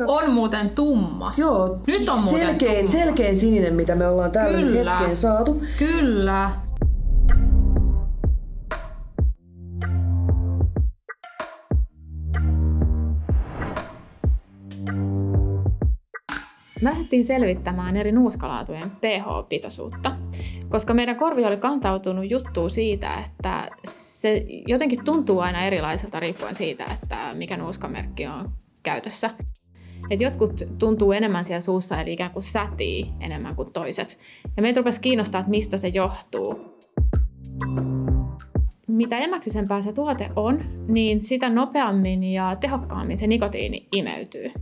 On muuten tumma. Joo, Nyt on muuten selkein, tumma. selkein sininen, mitä me ollaan tällä nyt Kyllä. hetkeen saatu. Kyllä. Lähdettiin selvittämään eri nuuskalaatujen pH-pitoisuutta, koska meidän korvi oli kantautunut juttuun siitä, että se jotenkin tuntuu aina erilaiselta riippuen siitä, että mikä nuuskamerkki on käytössä. Et jotkut tuntuu enemmän siellä suussa, eli ikään kuin sätii enemmän kuin toiset. Ja meitä rupesi kiinnostaa, että mistä se johtuu. Mitä emäksisempää se tuote on, niin sitä nopeammin ja tehokkaammin se nikotiini imeytyy.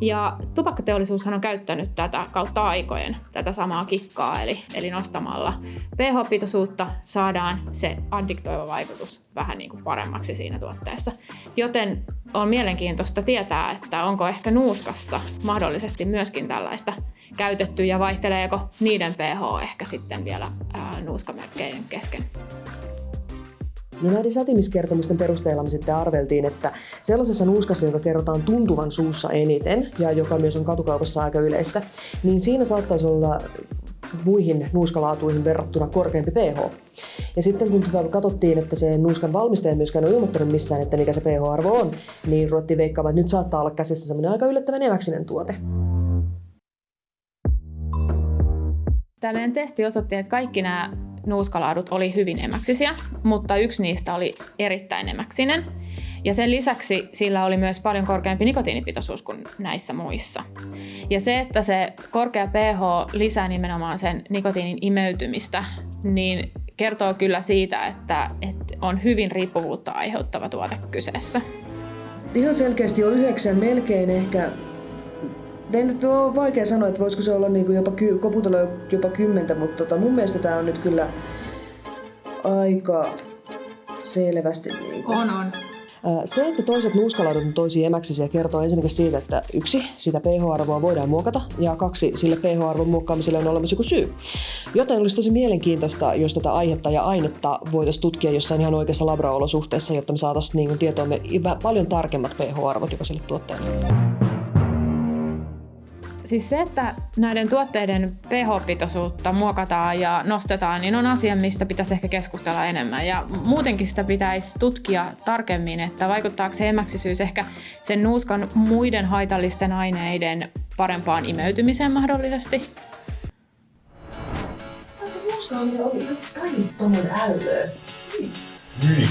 Ja tupakkateollisuushan on käyttänyt tätä kautta aikojen, tätä samaa kikkaa, eli, eli nostamalla pH-pitoisuutta saadaan se addiktoiva vaikutus vähän niin kuin paremmaksi siinä tuotteessa. Joten on mielenkiintoista tietää, että onko ehkä nuuskassa mahdollisesti myöskin tällaista käytetty ja vaihteleeko niiden pH ehkä sitten vielä ää, nuuskamerkkeiden kesken. No näiden sätimiskertomusten perusteella me sitten arveltiin, että sellaisessa nuuskassa, joka kerrotaan tuntuvan suussa eniten ja joka myös on katukaupassa aika yleistä, niin siinä saattaisi olla muihin nuuskalaatuihin verrattuna korkeampi pH. Ja sitten kun tota katsottiin, että se nuuskan valmistaja myöskään ole ilmoittanut missään, että mikä se pH-arvo on, niin ruvettiin veikkaamaan, että nyt saattaa olla käsissä semmoinen aika yllättävän eväksinen tuote. Tämä meidän testi osoitti, että kaikki nämä nuuskalaadut oli hyvin emäksisiä, mutta yksi niistä oli erittäin emäksinen. Ja sen lisäksi sillä oli myös paljon korkeampi nikotiinipitoisuus kuin näissä muissa. Ja se, että se korkea pH lisää nimenomaan sen nikotiinin imeytymistä, niin kertoo kyllä siitä, että, että on hyvin riippuvuutta aiheuttava tuote kyseessä. Ihan selkeästi on yhdeksän, melkein ehkä ei nyt ole vaikea sanoa, että voisiko se olla niin kuin jopa ky- koputella jopa kymmentä, mutta tota, mun mielestä tämä on nyt kyllä aika selvästi. Niin kuin. On, on. Se, että toiset nuuskalaudut on toisia emäksisiä, kertoo ensinnäkin siitä, että yksi, sitä pH-arvoa voidaan muokata, ja kaksi, sille pH-arvon muokkaamiselle on olemassa joku syy. Joten olisi tosi mielenkiintoista, jos tätä aihetta ja ainetta voitaisiin tutkia jossain ihan oikeassa labraolosuhteessa, jotta me saataisiin niin tietoomme paljon tarkemmat pH-arvot jokaiselle tuotteelle. Siis se, että näiden tuotteiden pH-pitoisuutta muokataan ja nostetaan, niin on asia, mistä pitäisi ehkä keskustella enemmän. Ja muutenkin sitä pitäisi tutkia tarkemmin, että vaikuttaako se emäksisyys ehkä sen nuuskan muiden haitallisten aineiden parempaan imeytymiseen mahdollisesti. Se nuuska oli ihan älyttömän ällöä. Niin.